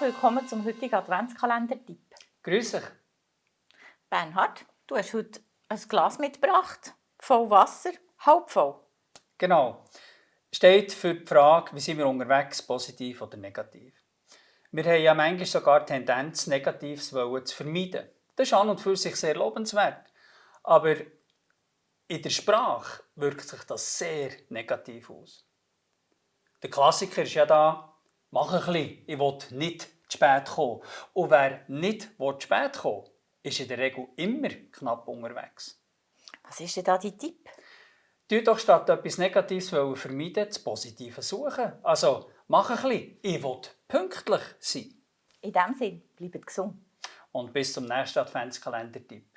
willkommen zum heutigen Adventskalender-Tipp. Grüß dich. Bernhard, du hast heute ein Glas mitgebracht, voll Wasser, halb voll. Genau. Steht für die Frage, wie sind wir unterwegs, positiv oder negativ. Wir haben ja manchmal sogar die Tendenz, Negatives zu vermeiden. Das ist an und für sich sehr lobenswert. Aber in der Sprache wirkt sich das sehr negativ aus. Der Klassiker ist ja da, mach ein bisschen, ich will nicht zu spät kommen. Und wer nicht zu spät kommen will, ist in der Regel immer knapp unterwegs. Was ist denn da dein Tipp? Du doch statt etwas Negatives vermeiden, das Positive suchen. Also, mach ein bisschen, ich will pünktlich sein. In diesem Sinne, bleibt gesund. Und bis zum nächsten Adventskalender-Tipp.